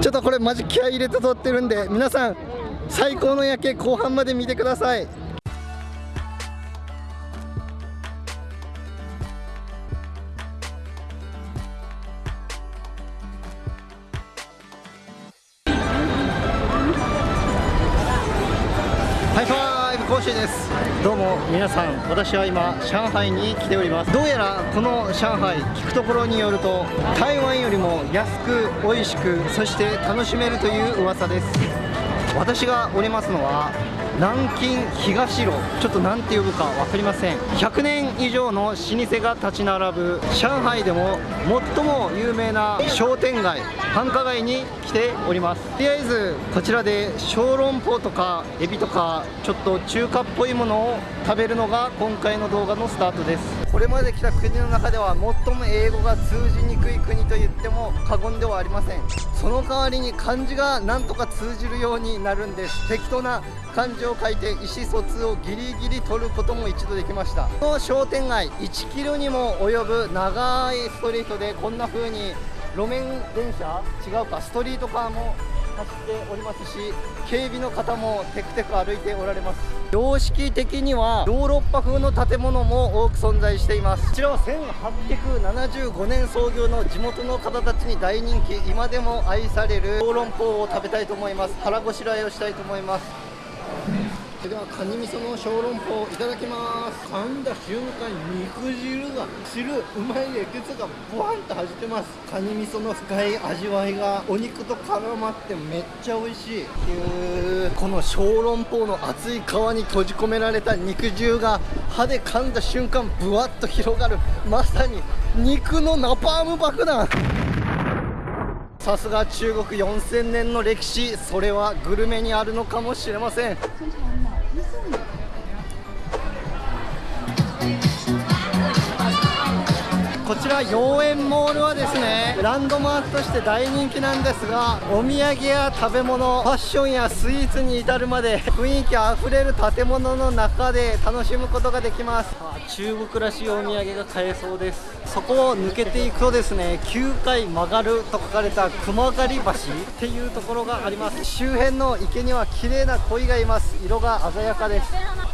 ちょっとこれマジ気合い入れて撮ってるんで皆さん最高の夜景後半まで見てください。ハイファイブ講師です。どうも皆さん私は今上海に来ております。どうやらこの上海聞くところによると台湾よりも安く美味しくそして楽しめるという噂です。私がおりますのは南京東路ちょっと何て呼ぶか分かりません。100年以上の老舗が立ち並ぶ上海でも最も有名な商店街繁華街に来ております。とりあえずこちらで小籠包とかエビとかちょっと中華っぽいものを食べるのが今回の動画のスタートです。これまで来た国の中では最も英語が通じにくい国と言っても過言ではありません。その代わりに漢字がなんとか通じるようになるんです。適当な漢字を書いて意思疎通をギリギリ取ることも一度できました。この商店街1キロにも及ぶ長いストリートでこんな風に路面電車？違うか。ストリートカーも走っておりますし警備の方もテクテク歩いておられます。様式的にはヨーロッパ風の建物も多く存在しています。こちらは1875年創業の地元の方たちに大人気今でも愛される小籠包を食べたいと思います腹ごしらえをしたいと思いますそれではカニ味噌の小籠包いただきます。噛んだ瞬間肉汁が汁うまいエキスがボワンと弾ってます。カニ味噌の深い味わいがお肉と絡まってめっちゃ美味しい。この小籠包の厚い皮に閉じ込められた肉汁が歯で噛んだ瞬間ブワッと広がる。まさに肉のナパーム爆弾。さすが中国4000年の歴史。それはグルメにあるのかもしれません。ちら妖艶モールはですねランドマークとして大人気なんですがお土産や食べ物ファッションやスイーツに至るまで雰囲気あふれる建物の中で楽しむことができます。中国らしいお土産が買えそうです。そこを抜けていくとですね9回曲がると書かれた熊狩橋っていうところがあります。周辺の池には綺麗な鯉がいます。色が鮮やかです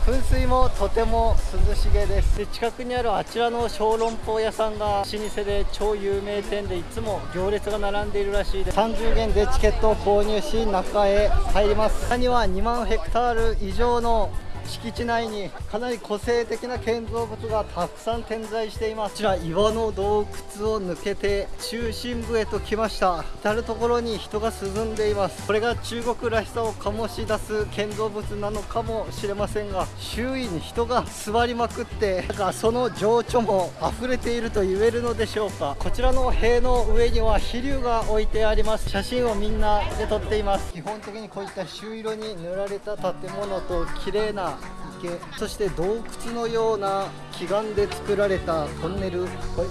噴水もとても涼しげです。で近くにあるあちらの小籠包屋さんが老舗で超有名店でいつも行列が並んでいるらしいです。30元でチケットを購入し中へ入ります。他には2万ヘクタール以上の敷地内にかなり個性的な建造物がたくさん点在しています。こちら岩の洞窟を抜けて中心部へと来ました。至る所に人が進んでいます。これが中国らしさを醸し出す建造物なのかもしれませんが周囲に人が座りまくってなんかその情緒も溢れていると言えるのでしょうか。こちらの塀の上には飛龍が置いてあります。写真をみんなで撮っています。基本的にこういった朱色に塗られた建物と綺麗な池そして洞窟のような奇岩で作られたトンネル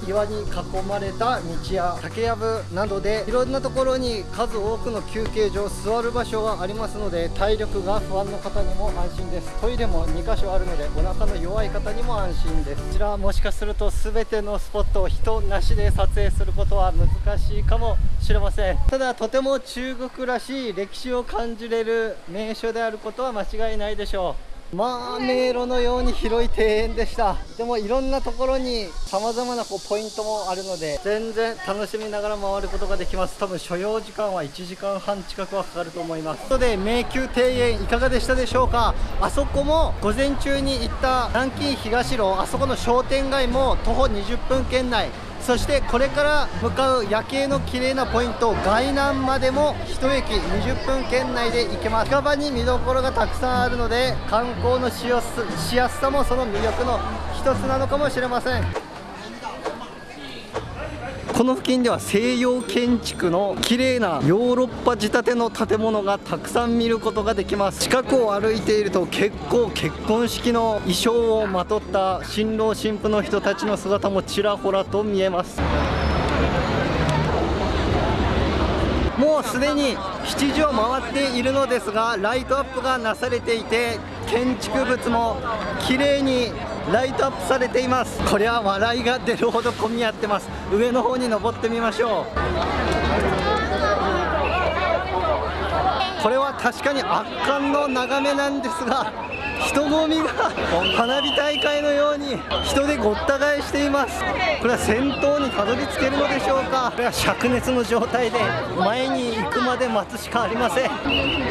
岩に囲まれた道や竹やぶなどでいろんなところに数多くの休憩所座る場所がありますので体力が不安の方にも安心です。トイレも2箇所あるのでお腹の弱い方にも安心です。こちらはもしかすると全てのスポットを人なしで撮影することは難しいかもしれません。ただとても中国らしい歴史を感じれる名所であることは間違いないでしょう。まあ迷路のように広い庭園でした。でもいろんなところに様々なこうポイントもあるので全然楽しみながら回ることができます。多分所要時間は1時間半近くはかかると思います。とで迷宮庭園いかがでしたでしょうか？あそこも午前中に行った南京東路あそこの商店街も徒歩20分圏内。そしてこれから向かう夜景の綺麗なポイント外南までも1駅20分圏内で行けます。近場に見どころがたくさんあるので観光のしやすさもその魅力の一つなのかもしれません。この付近では西洋建築の綺麗なヨーロッパ仕立ての建物がたくさん見ることができます。近くを歩いていると結構結婚式の衣装をまとった新郎新婦の人たちの姿もちらほらと見えます。もうすでに7時を回っているのですがライトアップがなされていて建築物も綺麗にライトアップされています。これは笑いが出るほど混み合ってます。上の方に登ってみましょう。これは確かに圧巻の眺めなんですが人混みが花火大会のように人でごった返しています。これは先頭にたどり着けるのでしょうか。これは灼熱の状態で前に行くまで待つしかありません。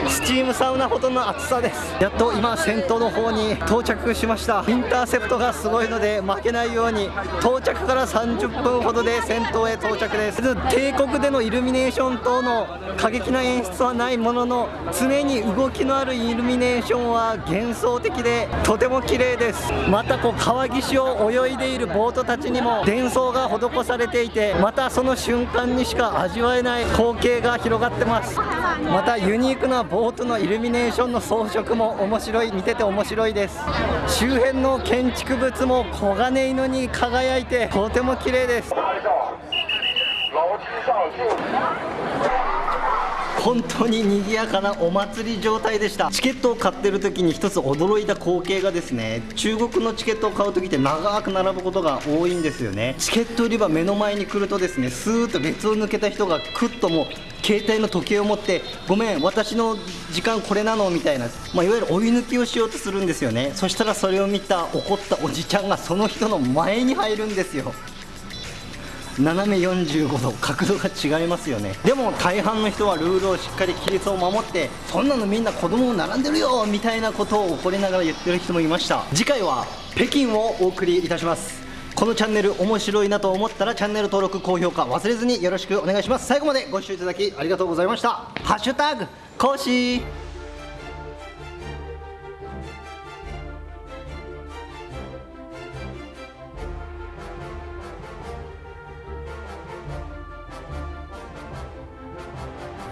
スチームサウナほどの暑さです。やっと今先頭の方に到着しました。インターセプトがすごいので負けないように到着から30分ほどで先頭へ到着です。帝国でのイルミネーション等の過激な演出はないものの常に動きのあるイルミネーションは幻想的でとても綺麗です。またこう川岸を泳いでいるボートたちにも伝送が施されていてまたその瞬間にしか味わえない光景が広がってます。またユニークなボートのイルミネーションの装飾も面白い見てて面白いです。周辺の建築物も黄金色に輝いてとても綺麗です。本当に賑やかなお祭り状態でした。チケットを買ってる時に一つ驚いた光景がですね中国のチケットを買う時って長く並ぶことが多いんですよね。チケット売り場目の前に来るとですねスーッと列を抜けた人がクッともう携帯の時計を持ってごめん私の時間これなのみたいな、まあ、いわゆる追い抜きをしようとするんですよね。そしたらそれを見た怒ったおじちゃんがその人の前に入るんですよ。斜め45度角度が違いますよね。でも大半の人はルールをしっかり規律を守ってそんなのみんな子供を並んでるよみたいなことを怒りながら言ってる人もいました。次回は北京をお送りいたします。このチャンネル面白いなと思ったらチャンネル登録高評価忘れずによろしくお願いします。最後までご視聴いただきありがとうございました。ハッシュタグ講師